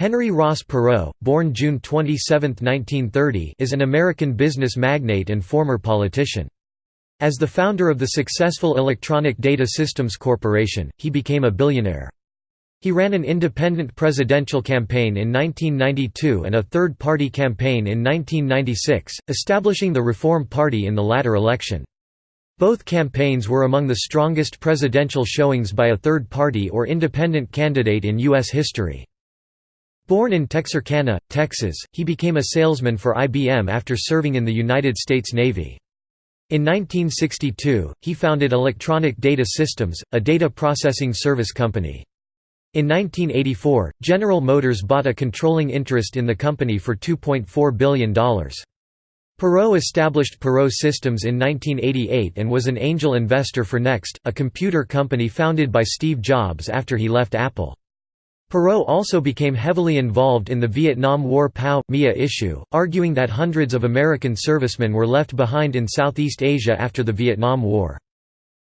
Henry Ross Perot, born June 27, 1930 is an American business magnate and former politician. As the founder of the successful Electronic Data Systems Corporation, he became a billionaire. He ran an independent presidential campaign in 1992 and a third-party campaign in 1996, establishing the Reform Party in the latter election. Both campaigns were among the strongest presidential showings by a third party or independent candidate in U.S. history. Born in Texarkana, Texas, he became a salesman for IBM after serving in the United States Navy. In 1962, he founded Electronic Data Systems, a data processing service company. In 1984, General Motors bought a controlling interest in the company for $2.4 billion. Perot established Perot Systems in 1988 and was an angel investor for Next, a computer company founded by Steve Jobs after he left Apple. Perot also became heavily involved in the Vietnam War POW-MIA issue, arguing that hundreds of American servicemen were left behind in Southeast Asia after the Vietnam War.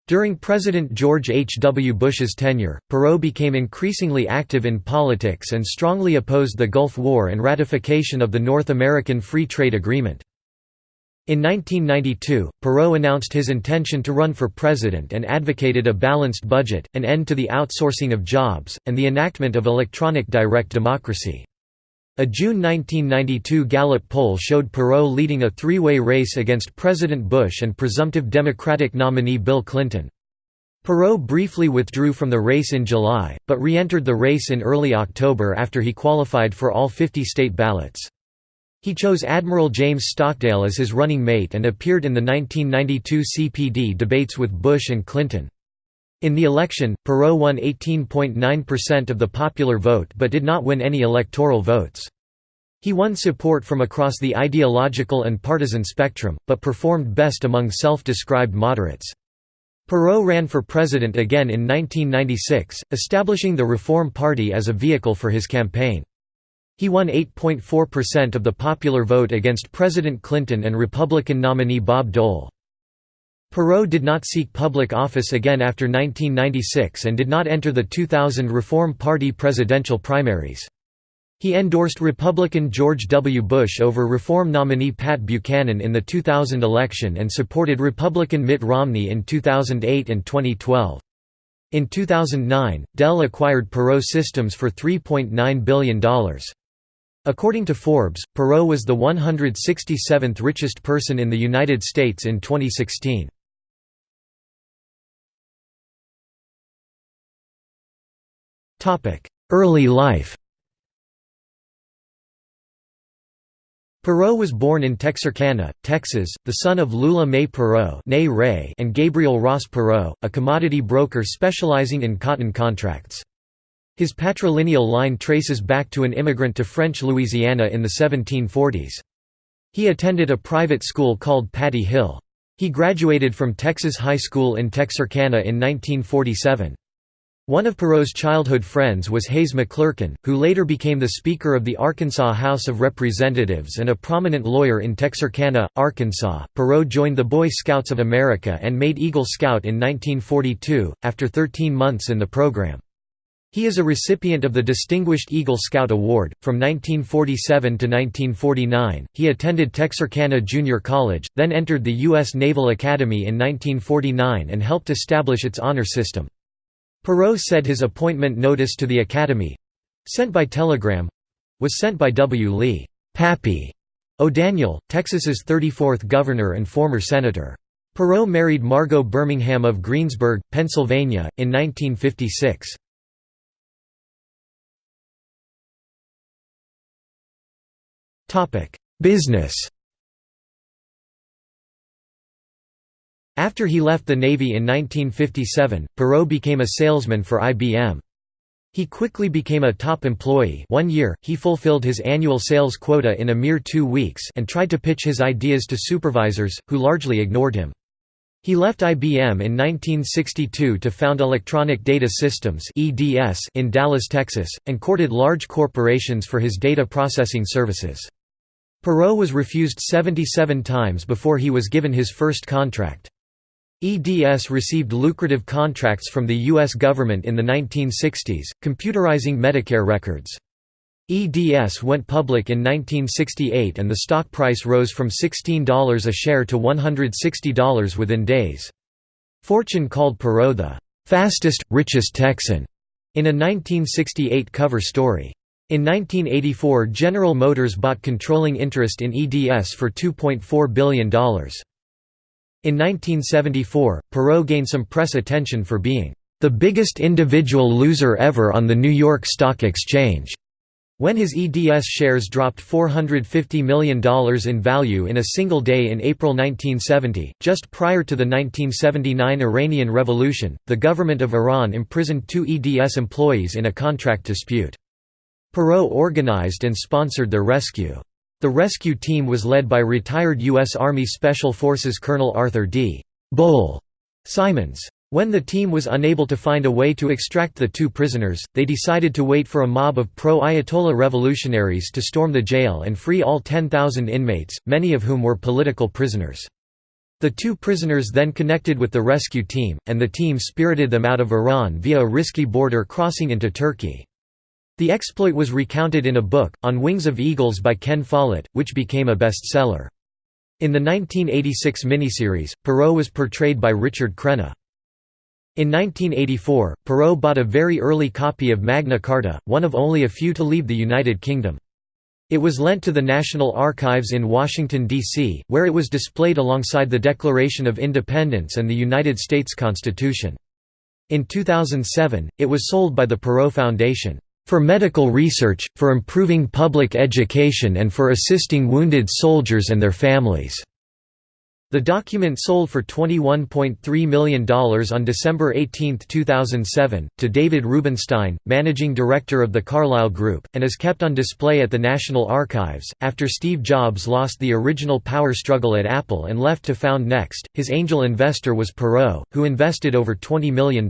During President George H. W. Bush's tenure, Perot became increasingly active in politics and strongly opposed the Gulf War and ratification of the North American Free Trade Agreement. In 1992, Perot announced his intention to run for president and advocated a balanced budget, an end to the outsourcing of jobs, and the enactment of electronic direct democracy. A June 1992 Gallup poll showed Perot leading a three-way race against President Bush and presumptive Democratic nominee Bill Clinton. Perot briefly withdrew from the race in July, but re-entered the race in early October after he qualified for all 50 state ballots. He chose Admiral James Stockdale as his running mate and appeared in the 1992 CPD debates with Bush and Clinton. In the election, Perot won 18.9% of the popular vote but did not win any electoral votes. He won support from across the ideological and partisan spectrum, but performed best among self-described moderates. Perot ran for president again in 1996, establishing the Reform Party as a vehicle for his campaign. He won 8.4% of the popular vote against President Clinton and Republican nominee Bob Dole. Perot did not seek public office again after 1996 and did not enter the 2000 Reform Party presidential primaries. He endorsed Republican George W. Bush over Reform nominee Pat Buchanan in the 2000 election and supported Republican Mitt Romney in 2008 and 2012. In 2009, Dell acquired Perot Systems for $3.9 billion. According to Forbes, Perot was the 167th richest person in the United States in 2016. Early life Perot was born in Texarkana, Texas, the son of Lula May Perot and Gabriel Ross Perot, a commodity broker specializing in cotton contracts. His patrilineal line traces back to an immigrant to French Louisiana in the 1740s. He attended a private school called Patty Hill. He graduated from Texas High School in Texarkana in 1947. One of Perot's childhood friends was Hayes McClerkin, who later became the Speaker of the Arkansas House of Representatives and a prominent lawyer in Texarkana, Arkansas. Perot joined the Boy Scouts of America and made Eagle Scout in 1942, after 13 months in the program. He is a recipient of the Distinguished Eagle Scout Award. From 1947 to 1949, he attended Texarkana Junior College, then entered the U.S. Naval Academy in 1949 and helped establish its honor system. Perot said his appointment notice to the Academy sent by telegram was sent by W. Lee Pappy O'Daniel, Texas's 34th governor and former senator. Perot married Margot Birmingham of Greensburg, Pennsylvania, in 1956. Business After he left the Navy in 1957, Perot became a salesman for IBM. He quickly became a top employee one year, he fulfilled his annual sales quota in a mere two weeks and tried to pitch his ideas to supervisors, who largely ignored him. He left IBM in 1962 to found Electronic Data Systems in Dallas, Texas, and courted large corporations for his data processing services. Perot was refused 77 times before he was given his first contract. EDS received lucrative contracts from the U.S. government in the 1960s, computerizing Medicare records. EDS went public in 1968 and the stock price rose from $16 a share to $160 within days. Fortune called Perot the fastest, richest Texan in a 1968 cover story. In 1984 General Motors bought controlling interest in EDS for $2.4 billion. In 1974, Perot gained some press attention for being the biggest individual loser ever on the New York Stock Exchange. When his EDS shares dropped $450 million in value in a single day in April 1970, just prior to the 1979 Iranian Revolution, the government of Iran imprisoned two EDS employees in a contract dispute. Perot organized and sponsored their rescue. The rescue team was led by retired U.S. Army Special Forces Colonel Arthur D. Bull Simons. When the team was unable to find a way to extract the two prisoners, they decided to wait for a mob of pro-Ayatollah revolutionaries to storm the jail and free all 10,000 inmates, many of whom were political prisoners. The two prisoners then connected with the rescue team, and the team spirited them out of Iran via a risky border crossing into Turkey. The exploit was recounted in a book, On Wings of Eagles by Ken Follett, which became a bestseller. In the 1986 miniseries, Perot was portrayed by Richard Crenna. In 1984, Perot bought a very early copy of Magna Carta, one of only a few to leave the United Kingdom. It was lent to the National Archives in Washington, D.C., where it was displayed alongside the Declaration of Independence and the United States Constitution. In 2007, it was sold by the Perot Foundation for medical research, for improving public education and for assisting wounded soldiers and their families." The document sold for $21.3 million on December 18, 2007, to David Rubenstein, managing director of the Carlyle Group, and is kept on display at the National Archives. After Steve Jobs lost the original power struggle at Apple and left to found Next, his angel investor was Perot, who invested over $20 million.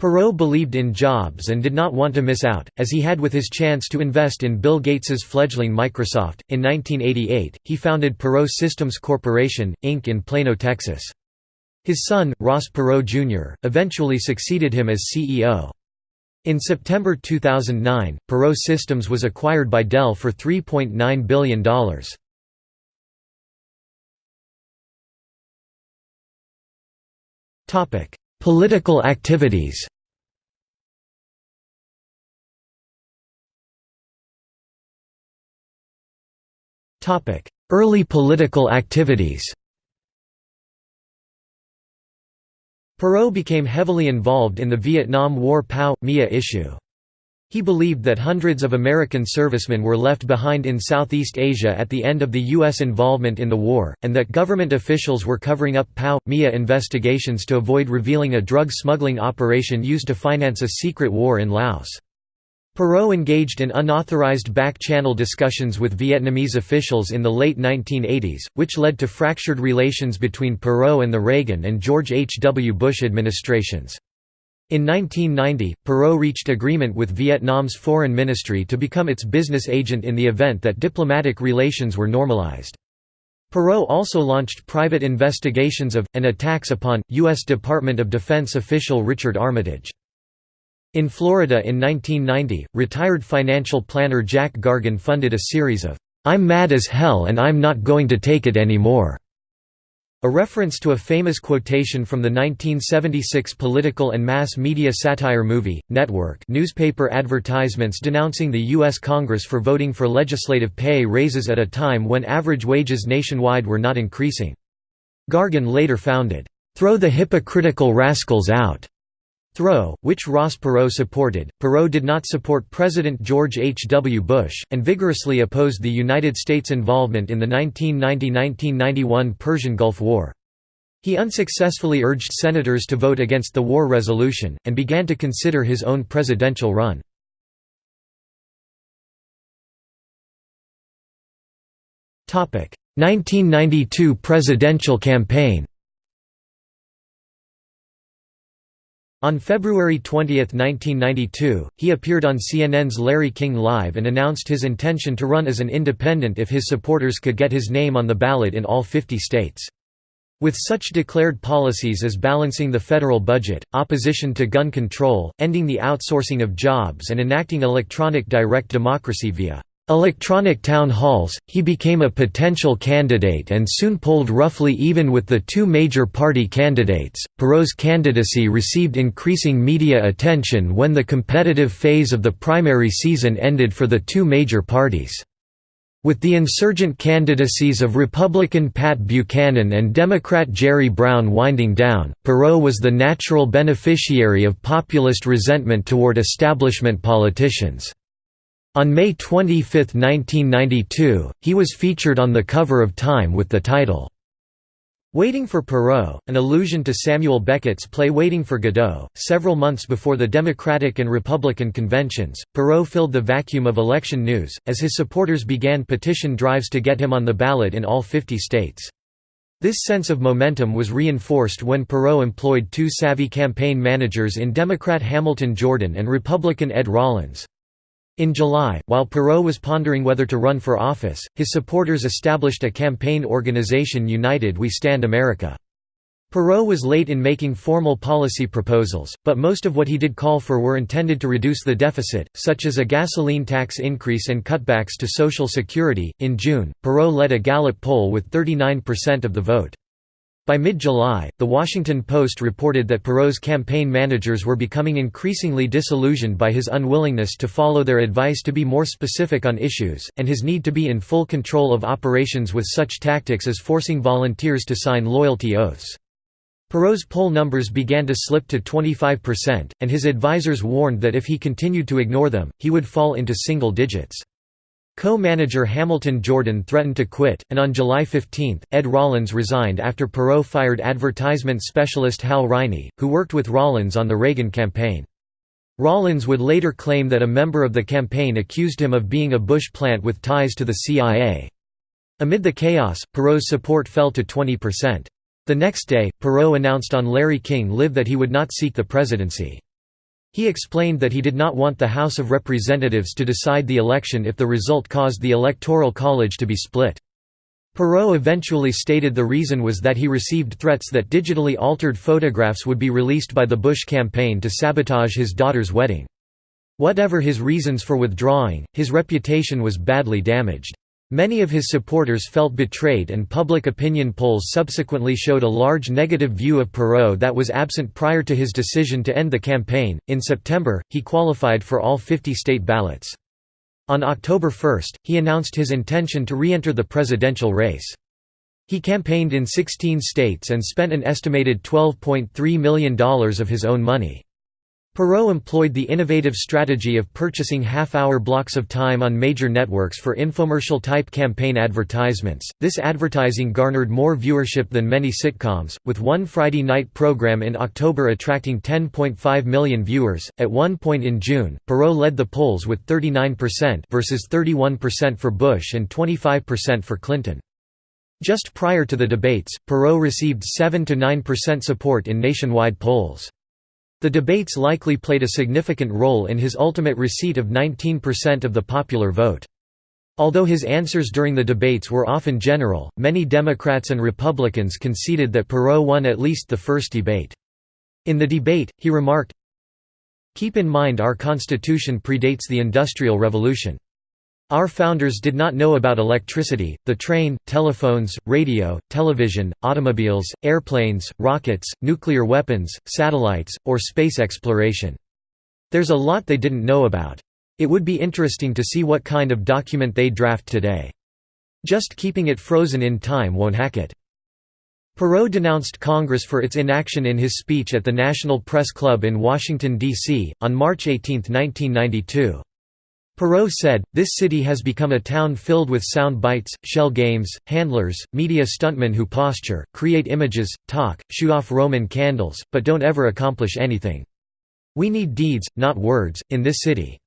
Perot believed in Jobs and did not want to miss out, as he had with his chance to invest in Bill Gates's fledgling Microsoft. In 1988, he founded Perot Systems Corporation, Inc. in Plano, Texas. His son, Ross Perot Jr., eventually succeeded him as CEO. In September 2009, Perot Systems was acquired by Dell for $3.9 billion. Political activities Early political activities Perot became heavily involved in the Vietnam War POW-MIA issue. He believed that hundreds of American servicemen were left behind in Southeast Asia at the end of the U.S. involvement in the war, and that government officials were covering up POW-MIA investigations to avoid revealing a drug smuggling operation used to finance a secret war in Laos. Perot engaged in unauthorized back-channel discussions with Vietnamese officials in the late 1980s, which led to fractured relations between Perot and the Reagan and George H. W. Bush administrations. In 1990, Perot reached agreement with Vietnam's foreign ministry to become its business agent in the event that diplomatic relations were normalized. Perot also launched private investigations of, and attacks upon, U.S. Department of Defense official Richard Armitage. In Florida in 1990, retired financial planner Jack Gargan funded a series of, "'I'm mad as hell and I'm not going to take it anymore' A reference to a famous quotation from the 1976 political and mass media satire movie, Network newspaper advertisements denouncing the U.S. Congress for voting for legislative pay raises at a time when average wages nationwide were not increasing. Gargan later founded, "'Throw the hypocritical rascals out' Throw, which Ross Perot supported, Perot did not support President George H. W. Bush, and vigorously opposed the United States' involvement in the 1990–1991 Persian Gulf War. He unsuccessfully urged senators to vote against the war resolution, and began to consider his own presidential run. Topic: 1992 presidential campaign. On February 20, 1992, he appeared on CNN's Larry King Live and announced his intention to run as an independent if his supporters could get his name on the ballot in all 50 states. With such declared policies as balancing the federal budget, opposition to gun control, ending the outsourcing of jobs and enacting electronic direct democracy via electronic town halls, he became a potential candidate and soon polled roughly even with the two major party candidates. Perot's candidacy received increasing media attention when the competitive phase of the primary season ended for the two major parties. With the insurgent candidacies of Republican Pat Buchanan and Democrat Jerry Brown winding down, Perot was the natural beneficiary of populist resentment toward establishment politicians. On May 25, 1992, he was featured on the cover of Time with the title, Waiting for Perot, an allusion to Samuel Beckett's play Waiting for Godot. Several months before the Democratic and Republican conventions, Perot filled the vacuum of election news, as his supporters began petition drives to get him on the ballot in all 50 states. This sense of momentum was reinforced when Perot employed two savvy campaign managers in Democrat Hamilton Jordan and Republican Ed Rollins. In July, while Perot was pondering whether to run for office, his supporters established a campaign organization United We Stand America. Perot was late in making formal policy proposals, but most of what he did call for were intended to reduce the deficit, such as a gasoline tax increase and cutbacks to Social Security. In June, Perot led a Gallup poll with 39% of the vote. By mid-July, The Washington Post reported that Perot's campaign managers were becoming increasingly disillusioned by his unwillingness to follow their advice to be more specific on issues, and his need to be in full control of operations with such tactics as forcing volunteers to sign loyalty oaths. Perot's poll numbers began to slip to 25%, and his advisers warned that if he continued to ignore them, he would fall into single digits. Co-manager Hamilton Jordan threatened to quit, and on July 15, Ed Rollins resigned after Perot fired advertisement specialist Hal Riney, who worked with Rollins on the Reagan campaign. Rollins would later claim that a member of the campaign accused him of being a Bush plant with ties to the CIA. Amid the chaos, Perot's support fell to 20%. The next day, Perot announced on Larry King Live that he would not seek the presidency. He explained that he did not want the House of Representatives to decide the election if the result caused the Electoral College to be split. Perot eventually stated the reason was that he received threats that digitally altered photographs would be released by the Bush campaign to sabotage his daughter's wedding. Whatever his reasons for withdrawing, his reputation was badly damaged. Many of his supporters felt betrayed and public opinion polls subsequently showed a large negative view of Perot that was absent prior to his decision to end the campaign. In September, he qualified for all 50 state ballots. On October 1, he announced his intention to re-enter the presidential race. He campaigned in 16 states and spent an estimated $12.3 million of his own money. Perot employed the innovative strategy of purchasing half-hour blocks of time on major networks for infomercial-type campaign advertisements. This advertising garnered more viewership than many sitcoms, with one Friday night program in October attracting 10.5 million viewers. At one point in June, Perot led the polls with 39% versus 31% for Bush and 25% for Clinton. Just prior to the debates, Perot received 7 to 9% support in nationwide polls. The debates likely played a significant role in his ultimate receipt of 19% of the popular vote. Although his answers during the debates were often general, many Democrats and Republicans conceded that Perot won at least the first debate. In the debate, he remarked, Keep in mind our Constitution predates the Industrial Revolution. Our founders did not know about electricity, the train, telephones, radio, television, automobiles, airplanes, rockets, nuclear weapons, satellites, or space exploration. There's a lot they didn't know about. It would be interesting to see what kind of document they draft today. Just keeping it frozen in time won't hack it. Perot denounced Congress for its inaction in his speech at the National Press Club in Washington, D.C., on March 18, 1992. Perot said, this city has become a town filled with sound bites, shell games, handlers, media stuntmen who posture, create images, talk, shoot off Roman candles, but don't ever accomplish anything. We need deeds, not words, in this city.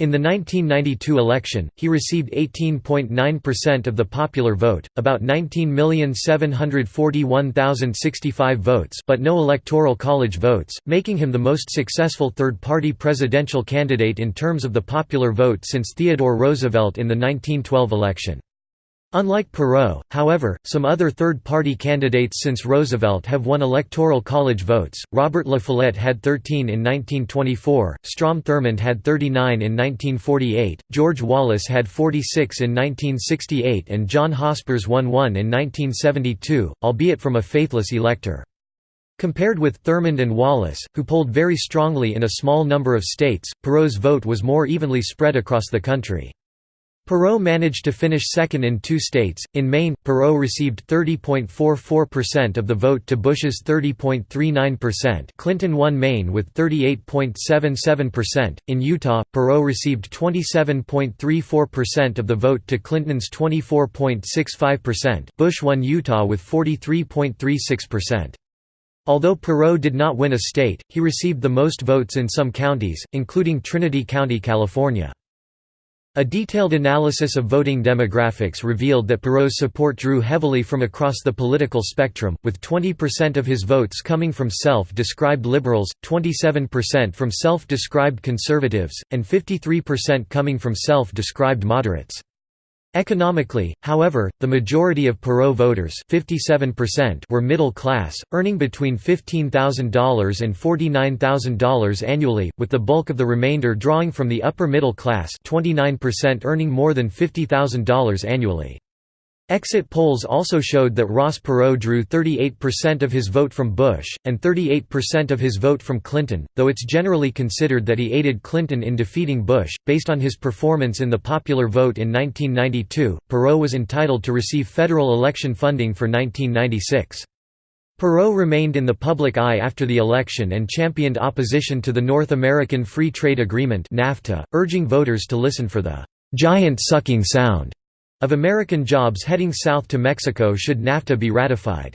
In the 1992 election, he received 18.9% of the popular vote, about 19,741,065 votes but no electoral college votes, making him the most successful third-party presidential candidate in terms of the popular vote since Theodore Roosevelt in the 1912 election. Unlike Perot, however, some other third-party candidates since Roosevelt have won electoral college votes. Robert La Follette had 13 in 1924, Strom Thurmond had 39 in 1948, George Wallace had 46 in 1968 and John Hospers won one in 1972, albeit from a faithless elector. Compared with Thurmond and Wallace, who polled very strongly in a small number of states, Perot's vote was more evenly spread across the country. Perot managed to finish second in two states. In Maine, Perot received 30.44% of the vote to Bush's 30.39%. Clinton won Maine with 38.77%. In Utah, Perot received 27.34% of the vote to Clinton's 24.65%. Bush won Utah with 43.36%. Although Perot did not win a state, he received the most votes in some counties, including Trinity County, California. A detailed analysis of voting demographics revealed that Perot's support drew heavily from across the political spectrum, with 20% of his votes coming from self-described liberals, 27% from self-described conservatives, and 53% coming from self-described moderates. Economically, however, the majority of Perot voters were middle class, earning between $15,000 and $49,000 annually, with the bulk of the remainder drawing from the upper middle class 29% earning more than $50,000 annually. Exit polls also showed that Ross Perot drew 38% of his vote from Bush, and 38% of his vote from Clinton, though it's generally considered that he aided Clinton in defeating Bush. Based on his performance in the popular vote in 1992, Perot was entitled to receive federal election funding for 1996. Perot remained in the public eye after the election and championed opposition to the North American Free Trade Agreement urging voters to listen for the giant sucking sound of American jobs heading south to Mexico should NAFTA be ratified.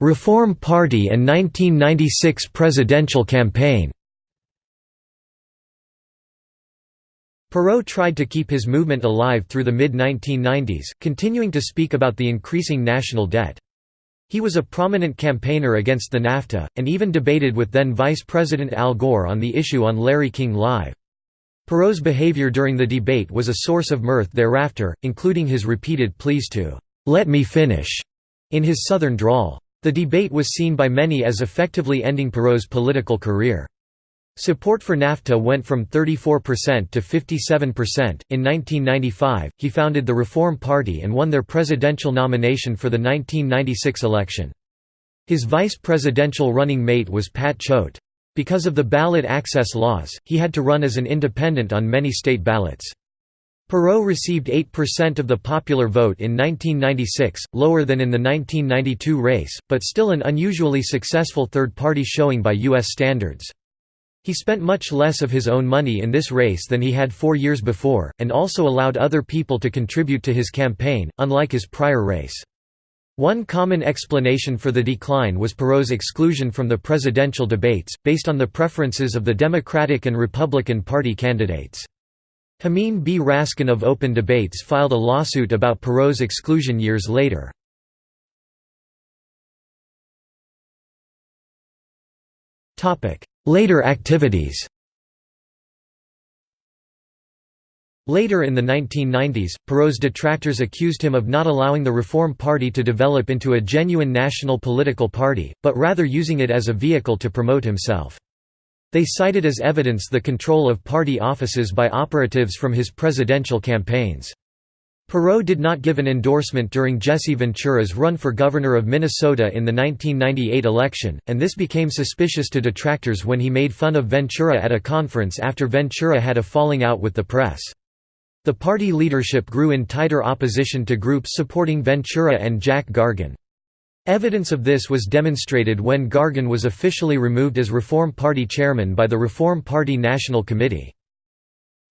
Reform Party and 1996 presidential campaign Perot tried to keep his movement alive through the mid-1990s, continuing to speak about the increasing national debt. He was a prominent campaigner against the NAFTA, and even debated with then Vice President Al Gore on the issue on Larry King Live. Perot's behavior during the debate was a source of mirth thereafter, including his repeated pleas to, "'Let me finish' in his southern drawl. The debate was seen by many as effectively ending Perot's political career. Support for NAFTA went from 34% to 57%. In 1995, he founded the Reform Party and won their presidential nomination for the 1996 election. His vice presidential running mate was Pat Choate. Because of the ballot access laws, he had to run as an independent on many state ballots. Perot received 8% of the popular vote in 1996, lower than in the 1992 race, but still an unusually successful third-party showing by U.S. standards. He spent much less of his own money in this race than he had four years before, and also allowed other people to contribute to his campaign, unlike his prior race. One common explanation for the decline was Perot's exclusion from the presidential debates, based on the preferences of the Democratic and Republican Party candidates. Jamin B. Raskin of Open Debates filed a lawsuit about Perot's exclusion years later. Later activities Later in the 1990s, Perot's detractors accused him of not allowing the Reform Party to develop into a genuine national political party, but rather using it as a vehicle to promote himself. They cited as evidence the control of party offices by operatives from his presidential campaigns. Perot did not give an endorsement during Jesse Ventura's run for governor of Minnesota in the 1998 election, and this became suspicious to detractors when he made fun of Ventura at a conference after Ventura had a falling out with the press. The party leadership grew in tighter opposition to groups supporting Ventura and Jack Gargan. Evidence of this was demonstrated when Gargan was officially removed as Reform Party chairman by the Reform Party National Committee.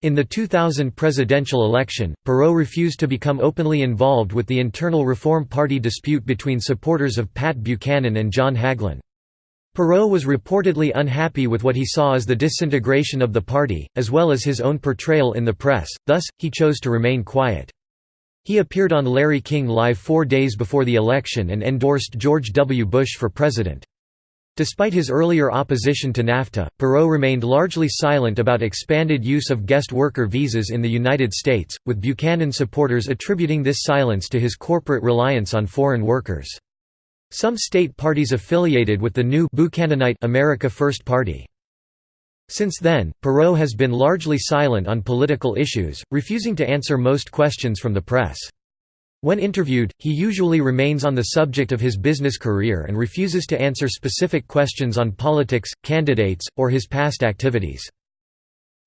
In the 2000 presidential election, Perot refused to become openly involved with the internal Reform Party dispute between supporters of Pat Buchanan and John Hagelin. Perot was reportedly unhappy with what he saw as the disintegration of the party, as well as his own portrayal in the press, thus, he chose to remain quiet. He appeared on Larry King Live four days before the election and endorsed George W. Bush for president. Despite his earlier opposition to NAFTA, Perot remained largely silent about expanded use of guest worker visas in the United States, with Buchanan supporters attributing this silence to his corporate reliance on foreign workers. Some state parties affiliated with the new Buchananite America First Party. Since then, Perot has been largely silent on political issues, refusing to answer most questions from the press. When interviewed, he usually remains on the subject of his business career and refuses to answer specific questions on politics, candidates, or his past activities.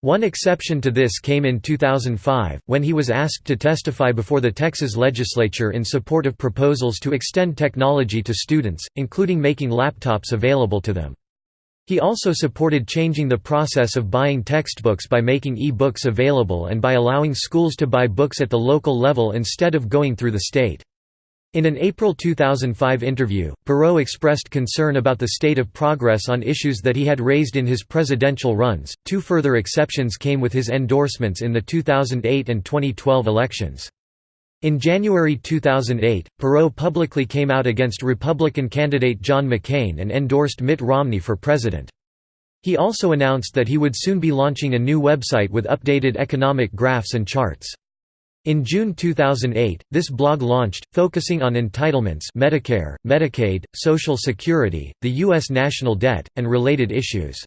One exception to this came in 2005, when he was asked to testify before the Texas legislature in support of proposals to extend technology to students, including making laptops available to them. He also supported changing the process of buying textbooks by making e-books available and by allowing schools to buy books at the local level instead of going through the state. In an April 2005 interview, Perot expressed concern about the state of progress on issues that he had raised in his presidential runs. Two further exceptions came with his endorsements in the 2008 and 2012 elections. In January 2008, Perot publicly came out against Republican candidate John McCain and endorsed Mitt Romney for president. He also announced that he would soon be launching a new website with updated economic graphs and charts. In June 2008, this blog launched, focusing on entitlements Medicare, Medicaid, Social Security, the U.S. national debt, and related issues.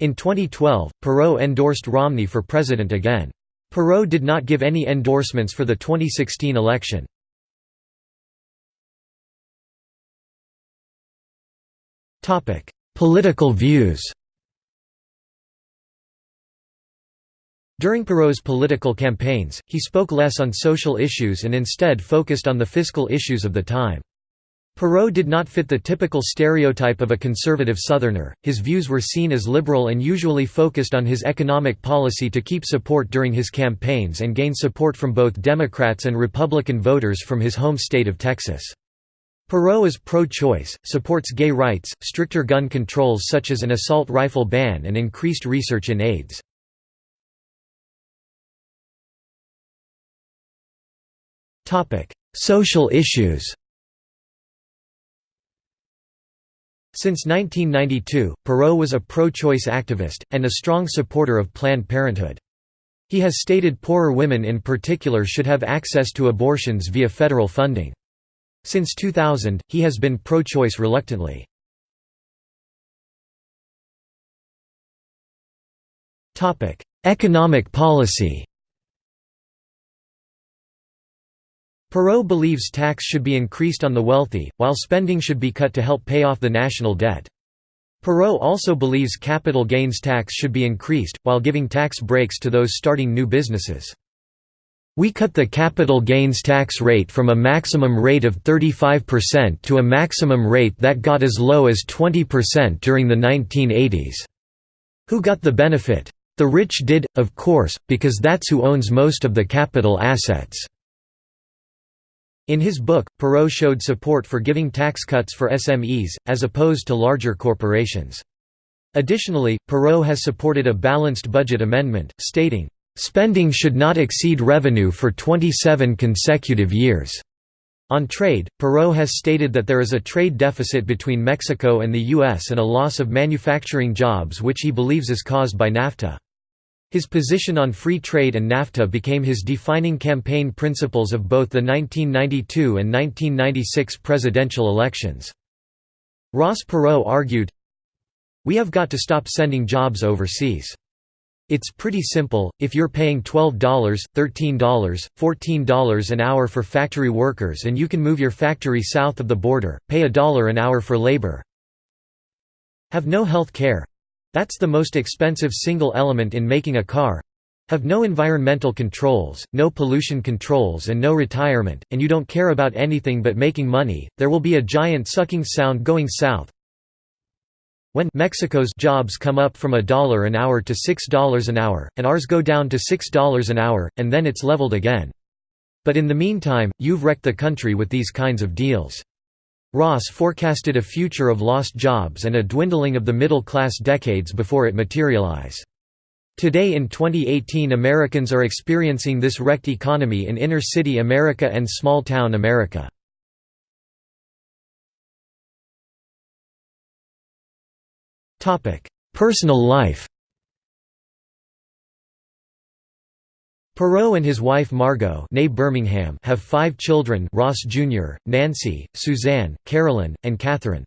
In 2012, Perot endorsed Romney for president again. Perot did not give any endorsements for the 2016 election. Political views During Perot's political campaigns, he spoke less on social issues and instead focused on the fiscal issues of the time. Perot did not fit the typical stereotype of a conservative Southerner, his views were seen as liberal and usually focused on his economic policy to keep support during his campaigns and gain support from both Democrats and Republican voters from his home state of Texas. Perot is pro-choice, supports gay rights, stricter gun controls such as an assault rifle ban and increased research in AIDS. Social issues Since 1992, Perot was a pro-choice activist, and a strong supporter of Planned Parenthood. He has stated poorer women in particular should have access to abortions via federal funding. Since 2000, he has been pro-choice reluctantly. Economic policy Perot believes tax should be increased on the wealthy, while spending should be cut to help pay off the national debt. Perot also believes capital gains tax should be increased, while giving tax breaks to those starting new businesses. We cut the capital gains tax rate from a maximum rate of 35% to a maximum rate that got as low as 20% during the 1980s. Who got the benefit? The rich did, of course, because that's who owns most of the capital assets. In his book, Perot showed support for giving tax cuts for SMEs, as opposed to larger corporations. Additionally, Perot has supported a balanced budget amendment, stating, "...spending should not exceed revenue for 27 consecutive years." On trade, Perot has stated that there is a trade deficit between Mexico and the U.S. and a loss of manufacturing jobs which he believes is caused by NAFTA. His position on free trade and NAFTA became his defining campaign principles of both the 1992 and 1996 presidential elections. Ross Perot argued, We have got to stop sending jobs overseas. It's pretty simple, if you're paying $12, $13, $14 an hour for factory workers and you can move your factory south of the border, pay a dollar an hour for labor. Have no health care, that's the most expensive single element in making a car have no environmental controls, no pollution controls and no retirement, and you don't care about anything but making money, there will be a giant sucking sound going south. When Mexico's jobs come up from a dollar an hour to $6 an hour, and ours go down to $6 an hour, and then it's leveled again. But in the meantime, you've wrecked the country with these kinds of deals. Ross forecasted a future of lost jobs and a dwindling of the middle class decades before it materialize. Today in 2018 Americans are experiencing this wrecked economy in inner-city America and small-town America. Personal life Perot and his wife Margot Birmingham have five children Ross Jr., Nancy, Suzanne, Carolyn, and Catherine.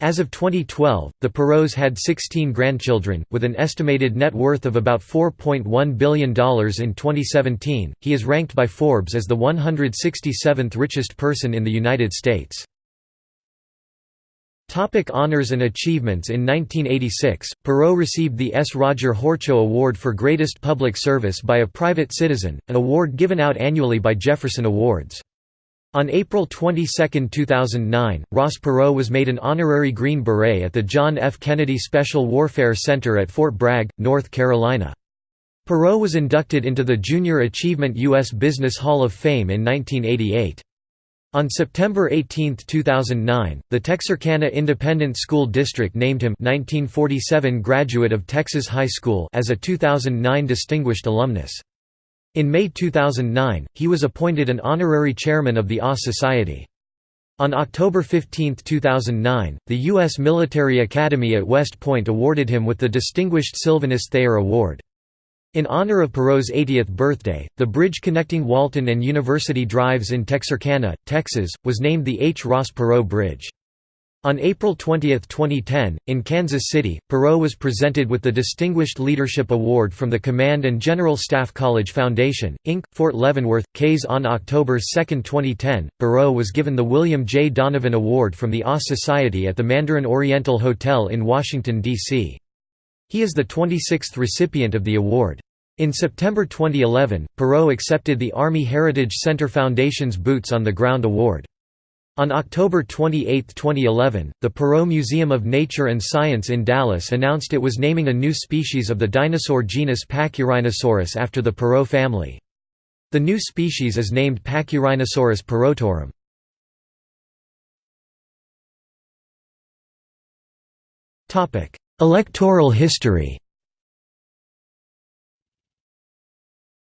As of 2012, the Perots had 16 grandchildren, with an estimated net worth of about $4.1 billion in 2017. He is ranked by Forbes as the 167th richest person in the United States. Topic honors and achievements In 1986, Perot received the S. Roger Horchow Award for Greatest Public Service by a Private Citizen, an award given out annually by Jefferson Awards. On April 22, 2009, Ross Perot was made an honorary Green Beret at the John F. Kennedy Special Warfare Center at Fort Bragg, North Carolina. Perot was inducted into the Junior Achievement U.S. Business Hall of Fame in 1988. On September 18, 2009, the Texarkana Independent School District named him 1947 graduate of Texas High School as a 2009 Distinguished Alumnus. In May 2009, he was appointed an honorary chairman of the OSS Society. On October 15, 2009, the U.S. Military Academy at West Point awarded him with the Distinguished Sylvanus Thayer Award. In honor of Perot's 80th birthday, the bridge connecting Walton and University Drives in Texarkana, Texas, was named the H. Ross Perot Bridge. On April 20, 2010, in Kansas City, Perot was presented with the Distinguished Leadership Award from the Command and General Staff College Foundation, Inc., Fort Leavenworth, Kays. On October 2, 2010, Perot was given the William J. Donovan Award from the OSS Society at the Mandarin Oriental Hotel in Washington, D.C. He is the 26th recipient of the award. In September 2011, Perot accepted the Army Heritage Center Foundation's Boots on the Ground Award. On October 28, 2011, the Perot Museum of Nature and Science in Dallas announced it was naming a new species of the dinosaur genus Pachyrhinosaurus after the Perot family. The new species is named Pachyrhinosaurus perotorum. Electoral history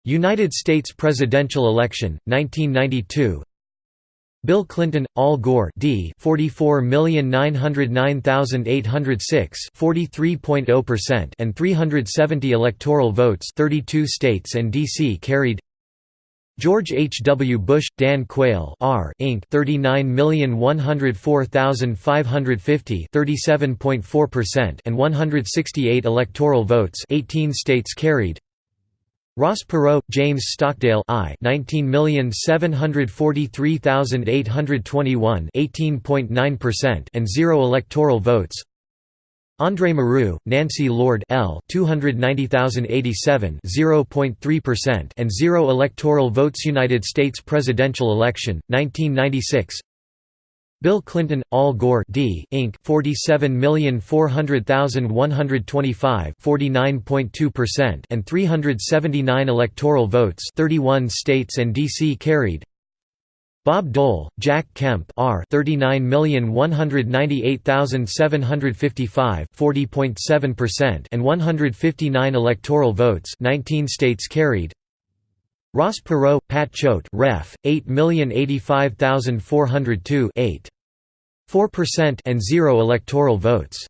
United States presidential election, 1992 Bill Clinton, Al Gore D 44,909,806 43.0% and 370 electoral votes 32 states and DC carried George H. W. Bush, Dan Quayle R. Inc. 39,104,550 37.4% and 168 electoral votes 18 states carried Ross Perot, James Stockdale I 19743821 18.9% and 0 electoral votes. Andre Marrou, Nancy Lord L 290,087 0.3% and 0 electoral votes United States presidential election 1996 Bill Clinton, Al Gore D. Inc. 47,400,125 49.2% and 379 electoral votes 31 states and D.C. carried Bob Dole, Jack Kemp R 39,198,755 40.7% and 159 electoral votes 19 states carried Ross Perot, Pat Choate Ref. 8,085,402 8. 4% and 0 electoral votes.